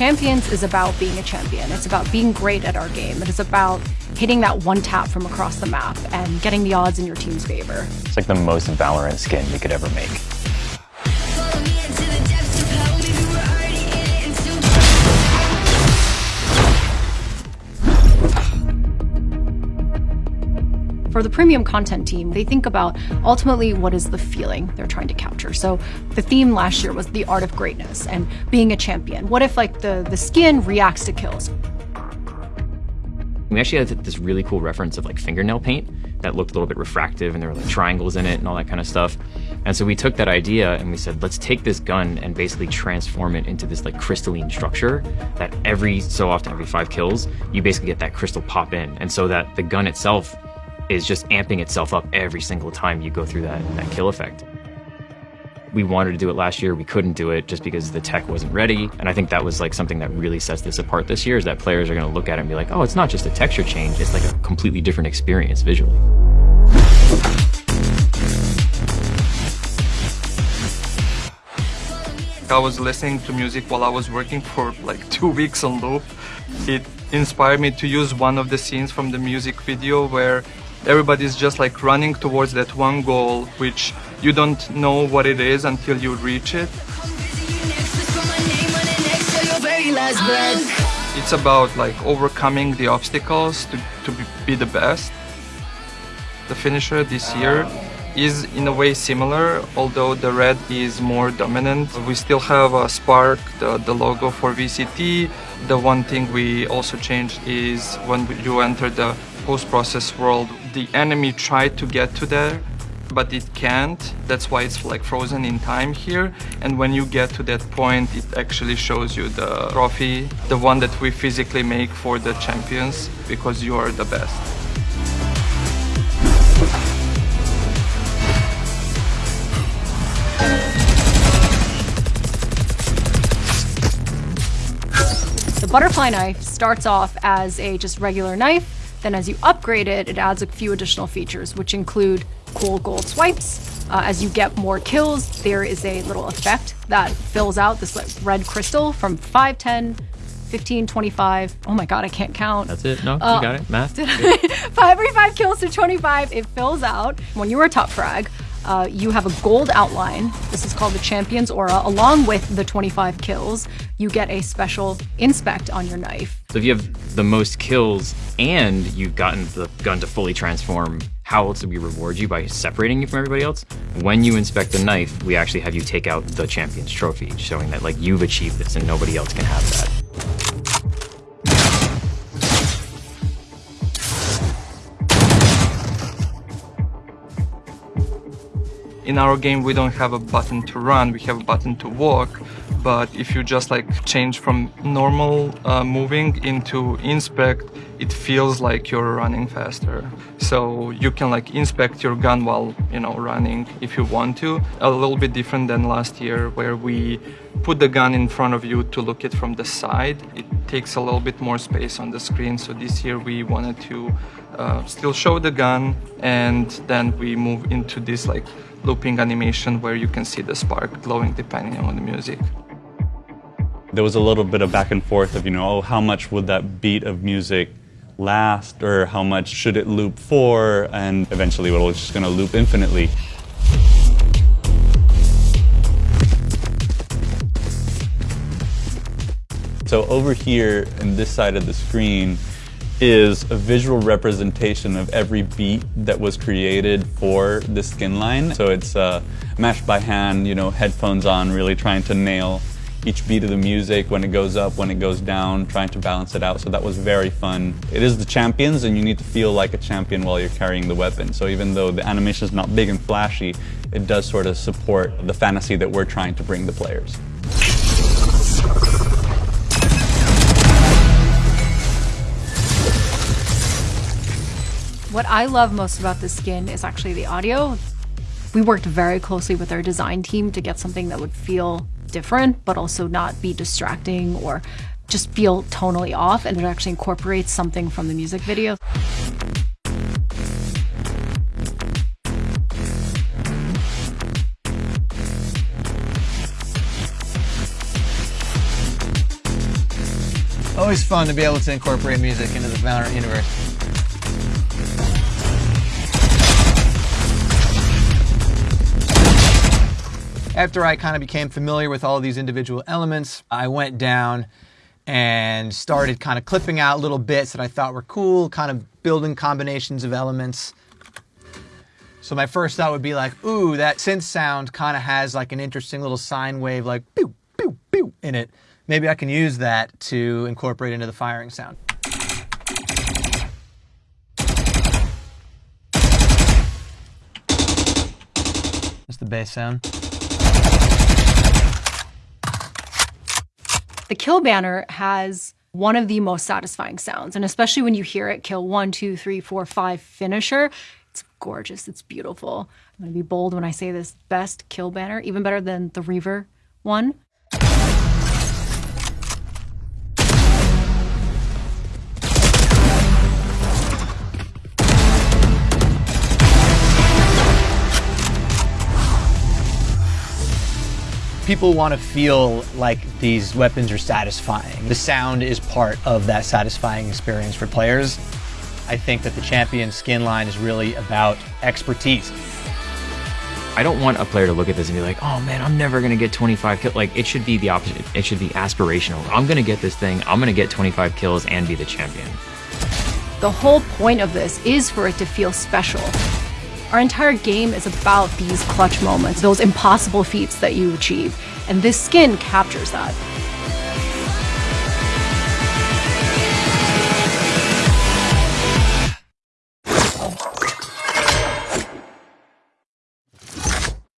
Champions is about being a champion. It's about being great at our game. It is about hitting that one tap from across the map and getting the odds in your team's favor. It's like the most Valorant skin you could ever make. For the premium content team, they think about ultimately what is the feeling they're trying to capture. So the theme last year was the art of greatness and being a champion. What if like the, the skin reacts to kills? We actually had this really cool reference of like fingernail paint that looked a little bit refractive and there were like triangles in it and all that kind of stuff. And so we took that idea and we said, let's take this gun and basically transform it into this like crystalline structure that every so often, every five kills, you basically get that crystal pop in. And so that the gun itself is just amping itself up every single time you go through that, that kill effect. We wanted to do it last year, we couldn't do it just because the tech wasn't ready. And I think that was like something that really sets this apart this year is that players are going to look at it and be like, oh, it's not just a texture change, it's like a completely different experience visually. I was listening to music while I was working for like two weeks on loop. It inspired me to use one of the scenes from the music video where everybody's just like running towards that one goal which you don't know what it is until you reach it. It's about like overcoming the obstacles to, to be the best. The finisher this year is in a way similar although the red is more dominant. We still have a spark the, the logo for vct the one thing we also changed is when you enter the post-process world the enemy tried to get to there but it can't. That's why it's like frozen in time here. And when you get to that point it actually shows you the trophy the one that we physically make for the champions because you are the best. The butterfly knife starts off as a just regular knife then as you upgrade it, it adds a few additional features, which include cool gold swipes. Uh, as you get more kills, there is a little effect that fills out this like, red crystal from 5, 10, 15, 25. Oh my god, I can't count. That's it? No, uh, you got it. Math. every five kills to 25, it fills out. When you are top frag, uh, you have a gold outline. This is called the Champion's Aura. Along with the 25 kills, you get a special inspect on your knife. So if you have the most kills and you've gotten the gun to fully transform, how else do we reward you by separating you from everybody else? When you inspect the knife, we actually have you take out the Champion's Trophy, showing that like you've achieved this and nobody else can have that. in our game we don't have a button to run, we have a button to walk, but if you just like change from normal uh, moving into inspect, it feels like you're running faster. So you can like inspect your gun while, you know, running if you want to. A little bit different than last year where we put the gun in front of you to look it from the side. It takes a little bit more space on the screen. So this year we wanted to uh, still show the gun and then we move into this like looping animation where you can see the spark glowing depending on the music. There was a little bit of back and forth of, you know, oh, how much would that beat of music last or how much should it loop for and eventually it was just going to loop infinitely. So over here in this side of the screen, is a visual representation of every beat that was created for the skin line. So it's uh, matched by hand, you know, headphones on, really trying to nail each beat of the music when it goes up, when it goes down, trying to balance it out. So that was very fun. It is the champions and you need to feel like a champion while you're carrying the weapon. So even though the animation is not big and flashy, it does sort of support the fantasy that we're trying to bring the players. What I love most about this skin is actually the audio. We worked very closely with our design team to get something that would feel different, but also not be distracting or just feel tonally off, and it actually incorporates something from the music video. Always fun to be able to incorporate music into the Valorant universe. After I kind of became familiar with all these individual elements, I went down and started kind of clipping out little bits that I thought were cool, kind of building combinations of elements. So my first thought would be like, ooh, that synth sound kind of has like an interesting little sine wave, like pew, pew, pew in it. Maybe I can use that to incorporate into the firing sound. That's the bass sound. The kill banner has one of the most satisfying sounds, and especially when you hear it kill one, two, three, four, five finisher, it's gorgeous. It's beautiful. I'm gonna be bold when I say this best kill banner, even better than the Reaver one. People want to feel like these weapons are satisfying. The sound is part of that satisfying experience for players. I think that the champion skin line is really about expertise. I don't want a player to look at this and be like, oh man, I'm never going to get 25 kills. Like, it should be the opposite. It should be aspirational. I'm going to get this thing, I'm going to get 25 kills and be the champion. The whole point of this is for it to feel special. Our entire game is about these clutch moments, those impossible feats that you achieve, and this skin captures that.